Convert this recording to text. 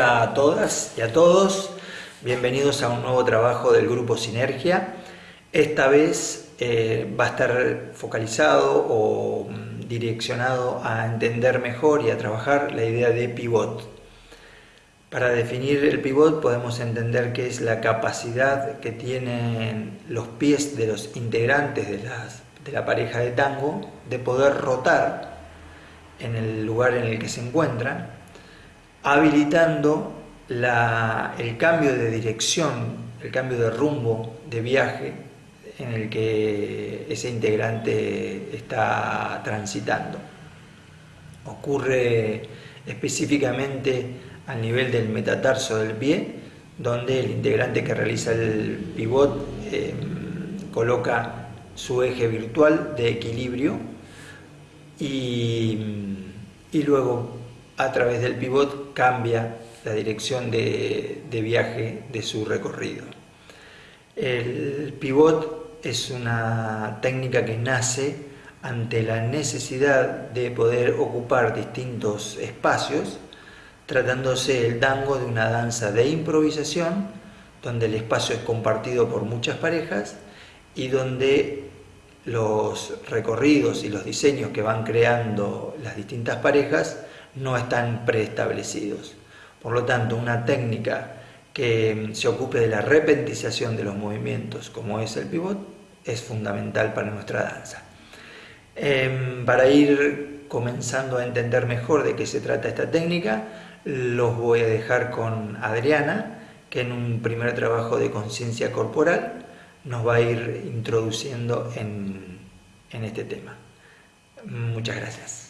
A todas y a todos, bienvenidos a un nuevo trabajo del Grupo Sinergia. Esta vez eh, va a estar focalizado o mm, direccionado a entender mejor y a trabajar la idea de pivot. Para definir el pivot podemos entender que es la capacidad que tienen los pies de los integrantes de, de la pareja de tango de poder rotar en el lugar en el que se encuentran habilitando el cambio de dirección, el cambio de rumbo de viaje en el que ese integrante está transitando. Ocurre específicamente al nivel del metatarso del pie, donde el integrante que realiza el pivot eh, coloca su eje virtual de equilibrio y, y luego a través del pivot cambia la dirección de, viaje de su recorrido. El pivot es una técnica que nace ante la necesidad de poder ocupar distintos espacios, tratándose el tango de una danza de improvisación, donde el espacio es compartido por muchas parejas y donde los recorridos y los diseños que van creando las distintas parejas no están preestablecidos. Por lo tanto, una técnica que se ocupe de la repentización de los movimientos, como es el pivot, es fundamental para nuestra danza. Em, para ir comenzando a entender mejor de qué se trata esta técnica, los voy a dejar con Adriana, que en un primer trabajo de conciencia corporal nos va a ir introduciendo en este tema. Muchas gracias.